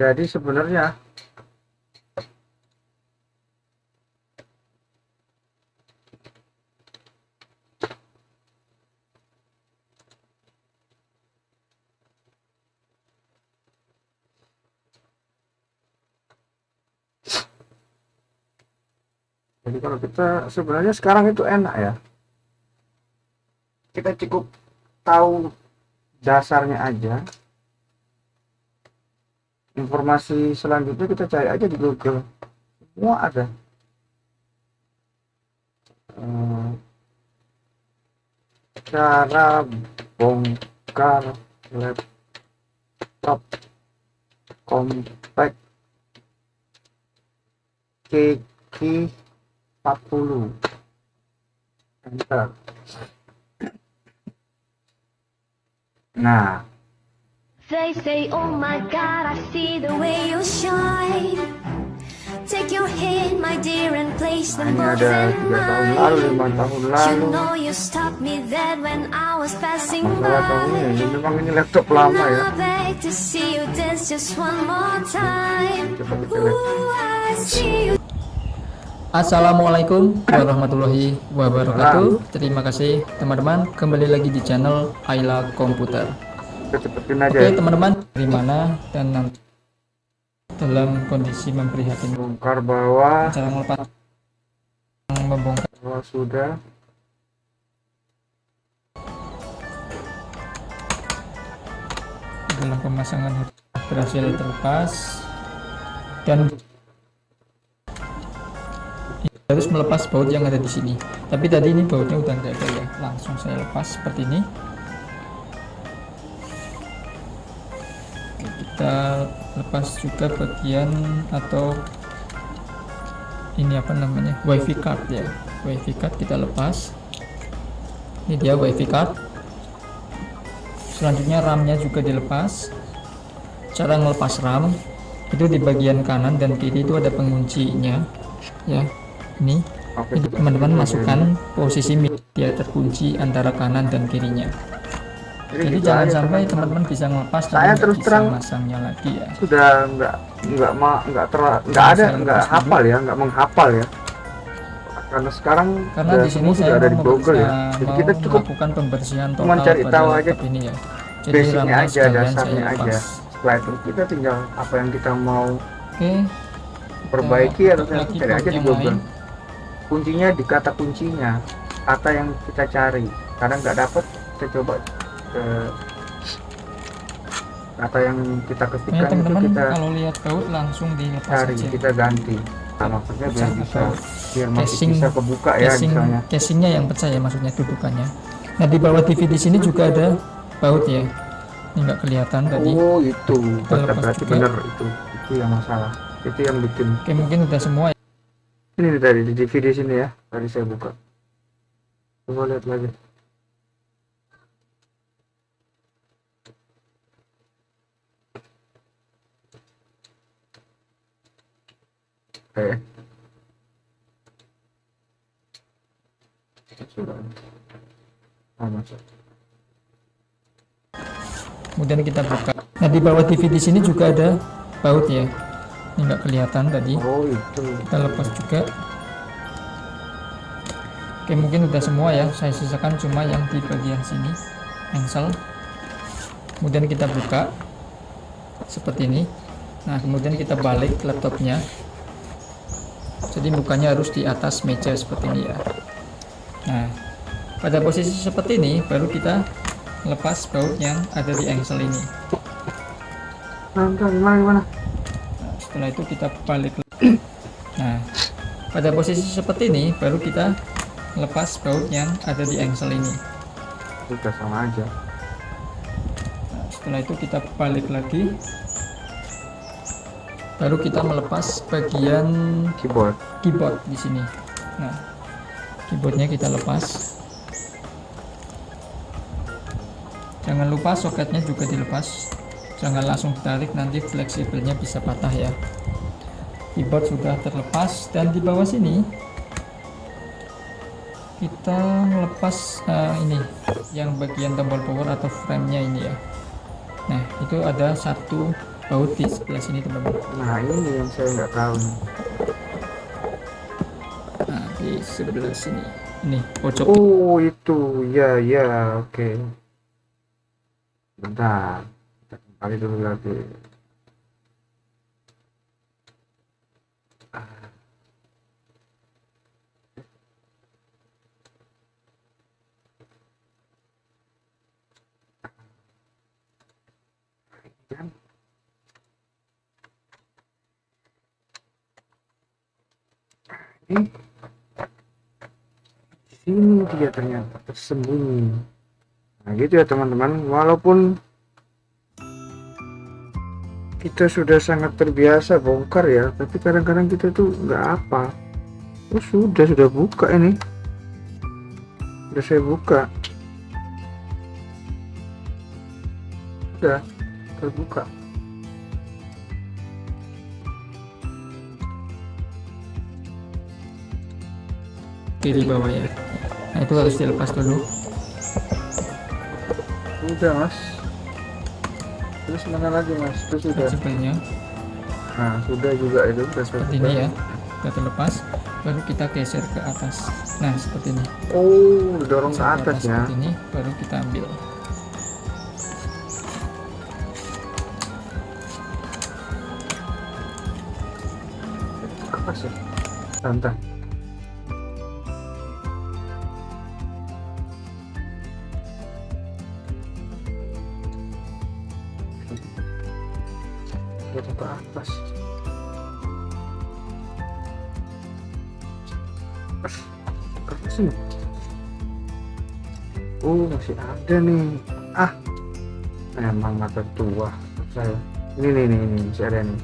jadi sebenarnya jadi kalau kita sebenarnya sekarang itu enak ya. Kita cukup tahu dasarnya aja informasi selanjutnya kita cari aja di Google. Semua ada. Eh, cara bongkar laptop compact Kiki 40 enter nah They say, oh my god, I see the way you shine. Take your hand, my dear, and place them both in tahun lalu mine. lima tahun You lalu know you stopped me dead when I was passing masalah by. ini memang ini laptop lama ya Now I beg to see you dance just one more time. Ooh, I see you. Assalamualaikum warahmatullahi wabarakatuh Terima kasih teman-teman Kembali lagi di channel Ayla Komputer cepetin aja Oke ya. teman-teman Dari mana dan nanti Dalam kondisi memprihatinkan bongkar bawah. Cara melepas Membongkar. Bawah sudah. Dalam pemasangan berhasil terlepas. Dan harus melepas baut yang ada di sini. Tapi tadi ini bautnya udah nggak ada ya. Langsung saya lepas seperti ini kita lepas juga bagian atau ini apa namanya? Wifi card ya. Wifi card kita lepas. Ini dia wifi card. Selanjutnya RAM-nya juga dilepas. Cara ngelepas RAM itu di bagian kanan dan kiri itu ada penguncinya ya. Ini teman-teman masukkan posisi media terkunci antara kanan dan kirinya. Jadi gitu jangan sampai teman-teman. bisa ngelepas Saya terus terang masangnya lagi ya. sudah nggak nggak ma nggak ter nggak ada nggak hafal ya nggak menghafal ya. Karena sekarang karena di sini sudah ada di Google ya. jadi kita cukup melakukan pembersihan total cari pada tahu aja ini ya. Jadi basicnya aja dasarnya aja. setelah itu kita tinggal apa yang kita mau oke. perbaiki atau cari aja di Google. kuncinya di kata kuncinya kata yang kita cari. Kadang nggak dapet kita coba eh, kata yang kita ya ketikkan itu teman-teman kita kalau lihat baut langsung dilepas cari aja. kita ganti. Nah, maksudnya biar Pecah bisa atau biar masih casing- bisa kebuka ya casing misalnya. casingnya yang pecah ya maksudnya dudukannya. Nah di bawah TV di sini juga ada baut ya. Ini nggak kelihatan tadi. Oh itu. Berarti, bener itu. Itu yang masalah. Itu yang bikin. Oke mungkin udah semua ya. ini tadi di DVD sini ya. Tadi saya buka. Coba lihat lagi eh. Sudah. Masuk. kemudian kita buka. Nah di bawah TV di sini juga ada baut ya. Ini nggak kelihatan tadi. Oh itu. Kita lepas juga. Oke mungkin udah semua ya. Saya sisakan cuma yang di bagian sini engsel. Kemudian kita buka seperti ini. Nah kemudian kita balik laptopnya jadi mukanya harus di atas meja seperti ini ya nah pada posisi seperti ini baru kita lepas baut yang ada di engsel ini nah, Nah, setelah itu kita balik lagi. Nah, pada posisi seperti ini baru kita lepas baut yang ada di engsel ini. udah sama aja Nah, setelah itu kita balik lagi. Baru kita melepas bagian keyboard keyboard di sini. Nah, keyboardnya kita lepas. Jangan lupa soketnya juga dilepas. Jangan langsung ditarik nanti fleksibelnya bisa patah ya. Keyboard sudah terlepas dan di bawah sini kita melepas eh, ini yang bagian tombol power atau frame-nya ini ya. nah itu ada satu baut di sebelah sini teman-teman Nah ini yang saya nggak tahu nah di sebelah sini ini pojok Oh itu ya ya oke. Bentar. Kita kembali dulu lagi. Kan? Ini sini dia ternyata tersembunyi. Nah gitu ya teman-teman. Walaupun kita sudah sangat terbiasa bongkar ya tapi kadang-kadang kita tuh nggak apa. Oh sudah sudah buka ini. Sudah saya buka. Sudah terbuka kiri bawah ya. Nah itu harus dilepas dulu. Sudah mas. Terus mana lagi mas? Itu sudah principalnya nah sudah juga itu seperti ini ya. Kita terlepas baru kita geser ke atas. Nah seperti ini. Oh dorong ke Geser atas ya. seperti ini baru kita ambil. Apa sih? Santai Ke atas. Keras ini? Oh masih ada nih. Ah Emang mata tua. Saya Ini nih nih, nih masih ada nih.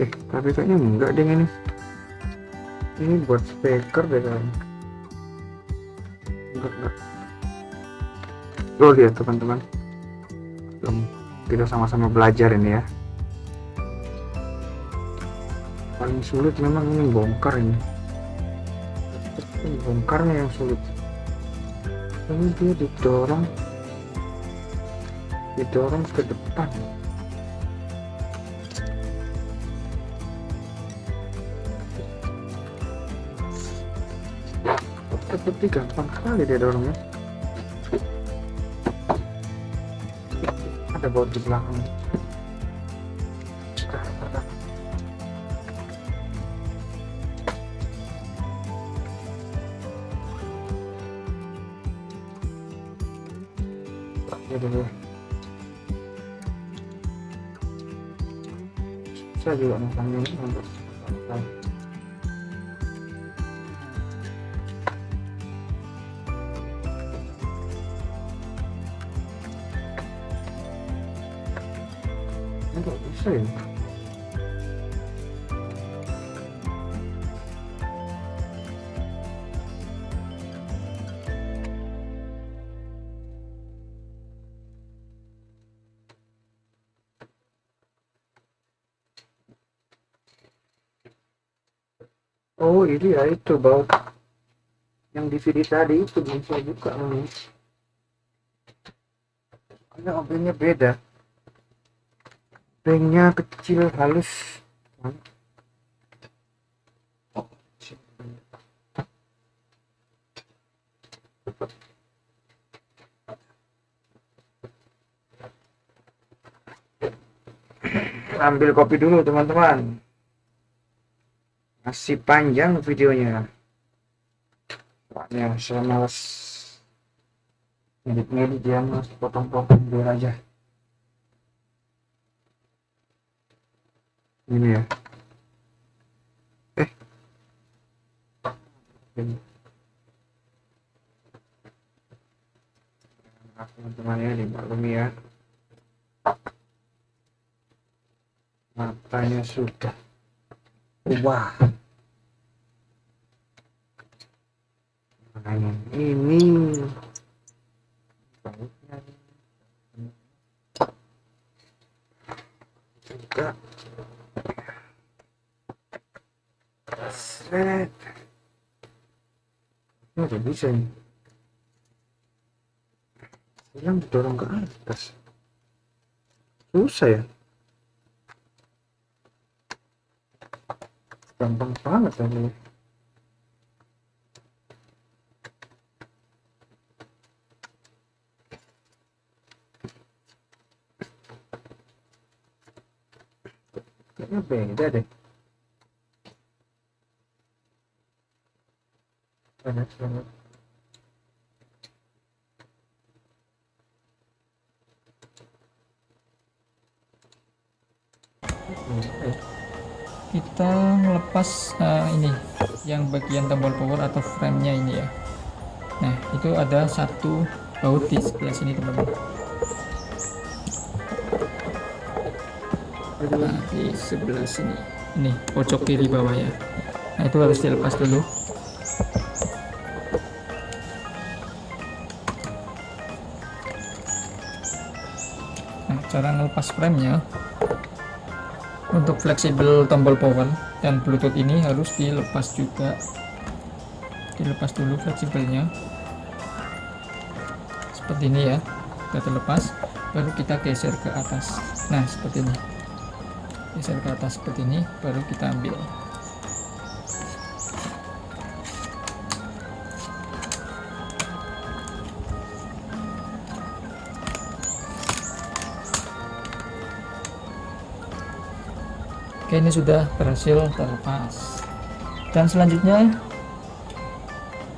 Eh tapi kayaknya enggak deh ini. Ini buat speaker deh kayaknya oh lihat teman-teman. Kita sama-sama belajar ini ya. Paling sulit memang ini bongkar ini. Bongkarnya yang sulit. Ini dia didorong. Didorong ke depan. Seperti gampang sekali dia dorongnya ada baut di belakang Ya dulu. Saya juga masangnya ini bisa? Oh ini ya itu bau yang DVD tadi itu belum saya buka ini. Karena obengnya beda ringnya kecil halus. Ambil kopi dulu teman-teman. Masih panjang videonya. Soalnya saya males ngedit-ngedit ya mas potong-potong biar aja ini ya. Eh. Ini. Teman-teman ya dimaklumi ya. Matanya sudah wah ini. Bautnya juga Sret. ini udah bisa yang dorong ke atas. Susah ya. Gampang banget ini. Kayaknya beda deh kita melepas eh, ini yang bagian tombol power atau frame-nya ini ya. Nah itu ada satu baut di sebelah sini teman-teman. Nah di sebelah sini. Ini pojok kiri bawah ya. Nah itu harus dilepas dulu cara ngelepas frame-nya untuk fleksibel tombol power dan bluetooth ini harus dilepas juga. Dilepas dulu fleksibelnya. Seperti ini ya kita terlepas baru kita geser ke atas. Nah seperti ini. Geser ke atas seperti ini baru kita ambil Oke ini sudah berhasil terlepas. Dan selanjutnya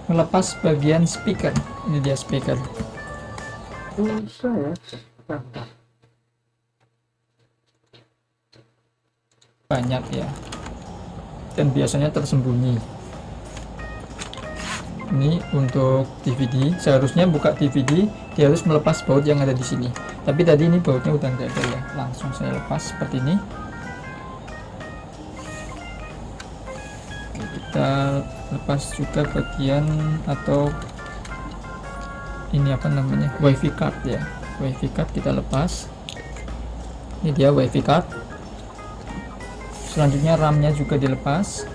melepas bagian speaker. Ini dia speaker. Ya? Banyak ya. Dan biasanya tersembunyi. Ini untuk DVD seharusnya buka DVD dia harus melepas baut yang ada di sini. Tapi tadi ini bautnya udah enggak ada ya. Langsung saya lepas seperti ini lepas juga bagian atau ini apa namanya? Wifi card ya. Wifi card kita lepas. Ini dia wifi card. Selanjutnya RAM-nya juga dilepas.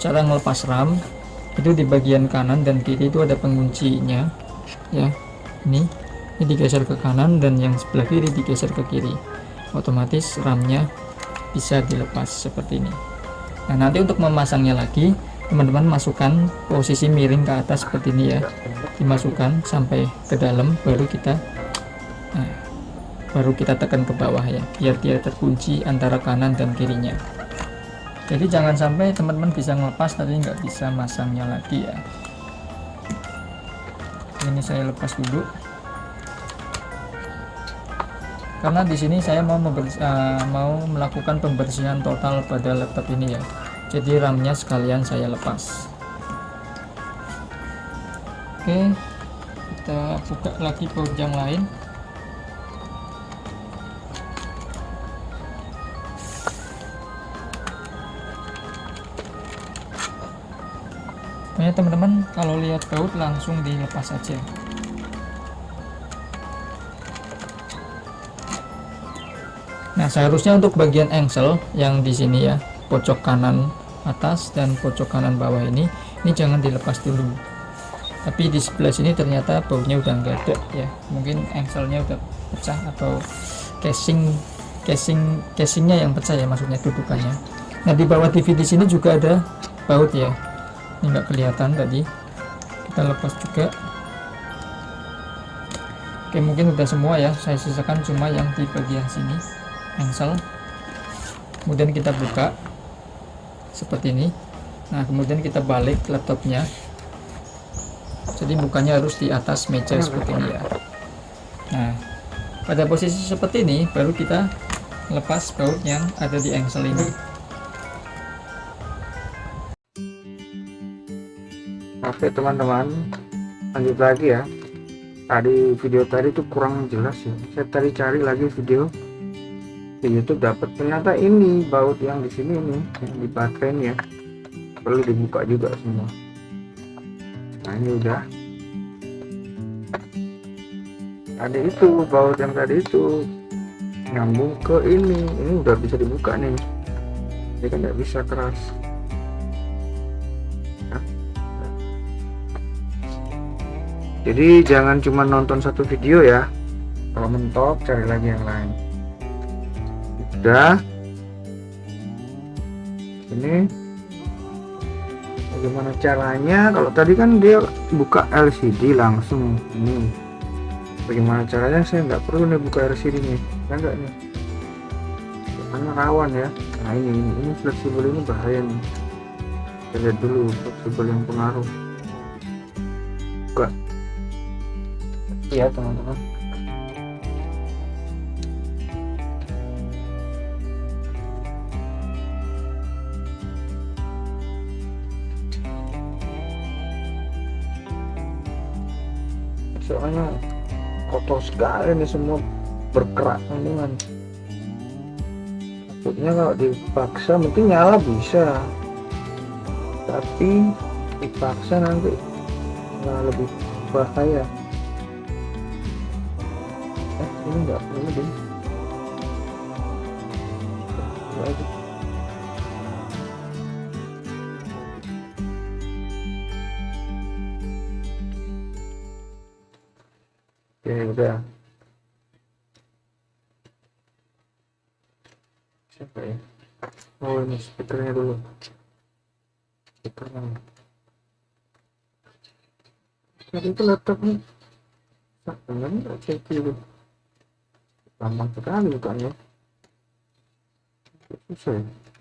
Cara ngelepas RAM itu di bagian kanan dan kiri itu ada penguncinya ya. Ini ini digeser ke kanan dan yang sebelah kiri digeser ke kiri. Otomatis RAM-nya bisa dilepas seperti ini. Nah nanti untuk memasangnya lagi teman-teman masukkan posisi miring ke atas seperti ini ya. Dimasukkan sampai ke dalam baru kita nah, baru kita tekan ke bawah ya biar dia terkunci antara kanan dan kirinya. Jadi jangan sampai teman-teman bisa ngelepas tapi nggak bisa masangnya lagi ya. Ini saya lepas dulu. Karena di sini saya mau uh, mau melakukan pembersihan total pada laptop ini ya jadi RAM-nya sekalian saya lepas. Oke kita buka lagi baut yang lain. Pokoknya teman-teman kalau lihat baut langsung dilepas saja. Nah, seharusnya untuk bagian engsel yang di sini ya, pojok kanan atas dan pojok kanan bawah ini, ini jangan dilepas dulu. Tapi di sebelah sini ternyata bautnya udah enggak ada ya. Mungkin engselnya udah pecah atau casing casing casingnya yang pecah ya maksudnya dudukannya. Nah, di bawah TV di sini juga ada baut ya. Ini enggak kelihatan tadi. Kita lepas juga. Oke, mungkin udah semua ya. Saya sisakan cuma yang di bagian sini engsel kemudian kita buka seperti ini. Nah kemudian kita balik laptopnya. Jadi bukanya harus di atas meja seperti ini ya. Nah pada posisi seperti ini baru kita lepas baut yang ada di engsel ini. Oke teman-teman. Lanjut lagi ya. Tadi video tadi tuh kurang jelas ya. Saya tadi cari lagi video di YouTube dapat ternyata ini baut yang di sini ini yang di baterainya perlu dibuka juga semua. Nah ini udah. Ada itu baut yang tadi itu. Nyambung ke ini. Ini udah bisa dibuka nih. Ini kan nggak bisa keras. Jadi jangan cuma nonton satu video ya. Kalau mentok cari lagi yang lain udah ini. Bagaimana caranya? Kalau tadi kan dia buka LCD langsung. Ini. Bagaimana caranya? Saya nggak perlu nih buka LCD nih. Ya enggak nih? Karena rawan ya. Nah ini ini, ini fleksibel ini bahaya nih. Kita lihat dulu fleksibel yang pengaruh. Buka. Iya teman-teman soalnya kotor sekali ini semua. Berkerak kandungan takutnya kalau dipaksa mungkin nyala bisa. Tapi dipaksa nanti malah lebih bahaya Oke, udah. Siapa ya? Oh, ini speakernya dulu. Speakernya. Tadi itu laptopnya. Sakitnya nggak cek dulu. Gampang sekali bukannya. Susah ya.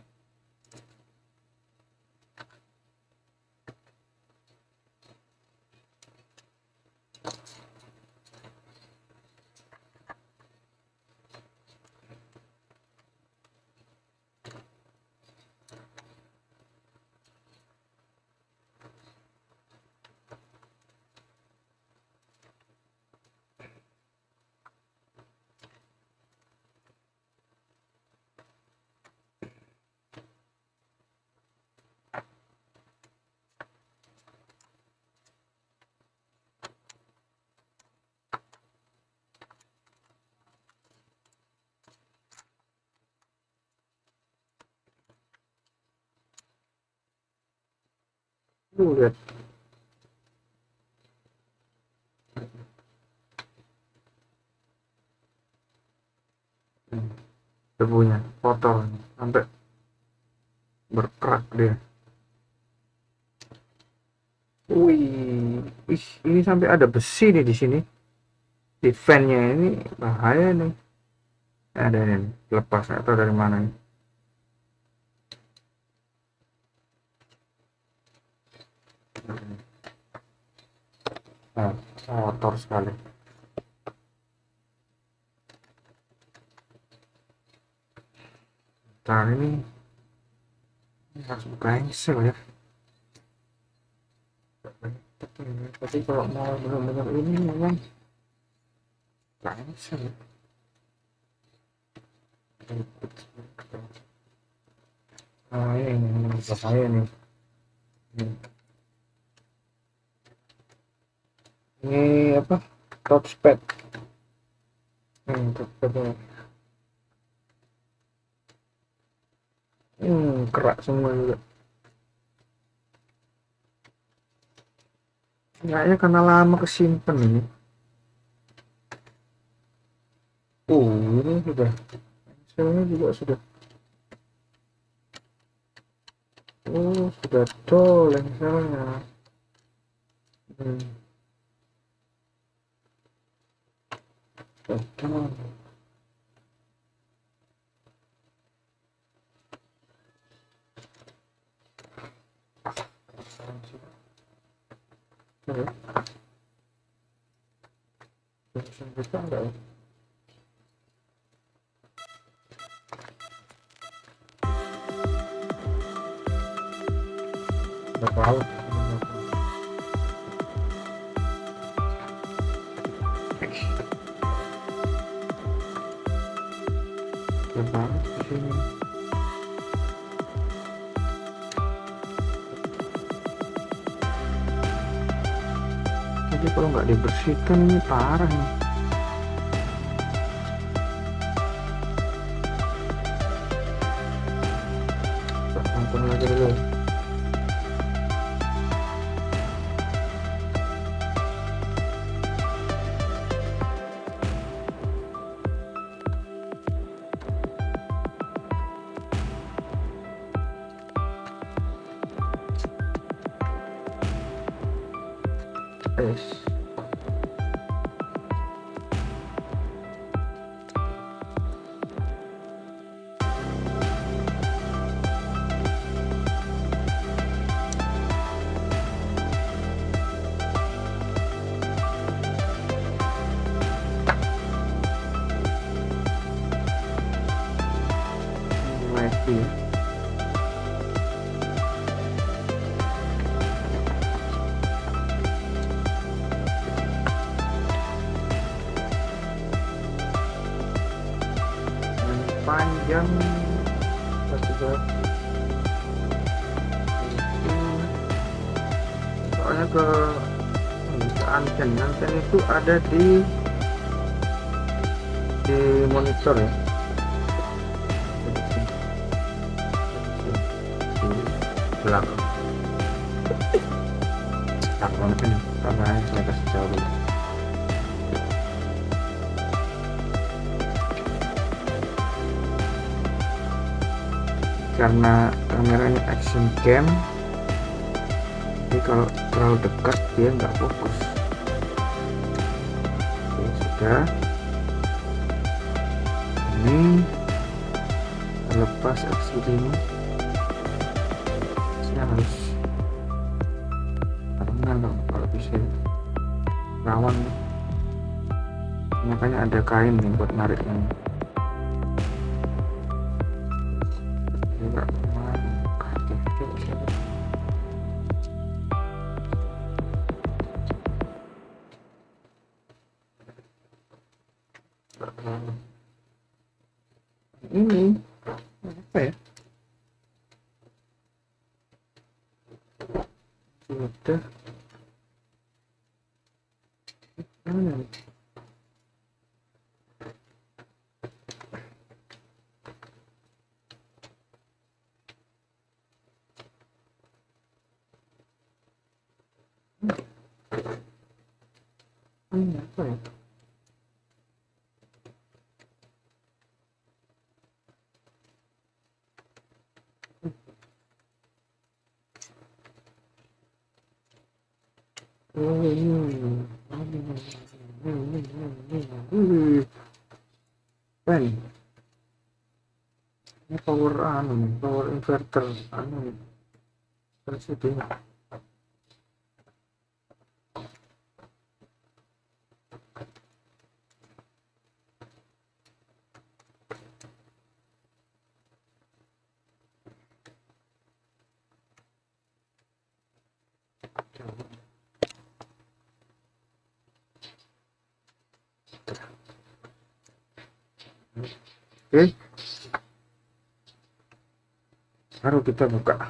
Tuh, lihat. Debunya kotor sampai berkerak dia. Wih wih, ini sampai ada besi nih di sini. Di fan-nya ini bahaya nih. Ada ini lepas atau dari mana nih Nah, kotor sekali. Ntar ini, ini harus buka engsel ya. Tapi kalau mau benar-benar ini memang buka engsel. Nah ini, ini bahaya nih. Ini apa? Touchpad. Hmm, touchpadnya hmm, kerak semua juga. Kayaknya karena lama kesimpan ini. Oh ini sudah. Pensilnya juga sudah. Oh sudah tol pensilnya hmm. Betul. Oke. Bisa bisa enggak ya? Nggak tahu. Tahu di sini. Jadi kalau nggak dibersihkan ini parah nih. Yes. Ke anten anten itu ada di di monitor ya. Belakang. Belakang ini kameranya saya kasih jauh dulu karena kameranya action cam jadi kalau terlalu dekat dia nggak fokus Sudah ini lepas LCD ini. Saya harus karena kalau, bisa rawan. Makanya ada kain nih buat nariknya enggak Pen. Ini power anu, power inverter anu. nih. Terus itu ya. Oke. Baru kita buka.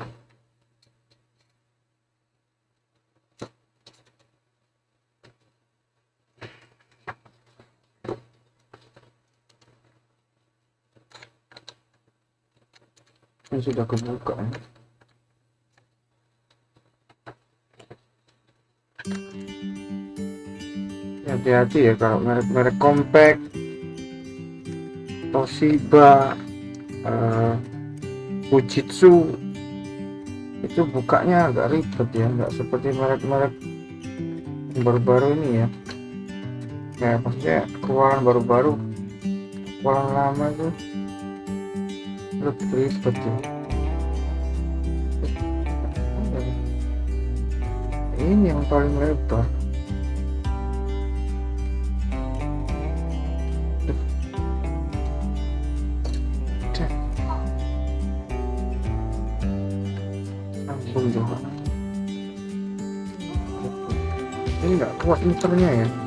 Ini sudah kebuka ya. Hati-hati ya kalau merek-merek compact Toshiba, eh, Fujitsu itu bukanya agak ribet ya, nggak seperti merek-merek baru-baru ini ya. Ya maksudnya keluaran baru-baru, keluaran lama itu lebih ribet ya. Ini yang paling lebar. Muternya ya.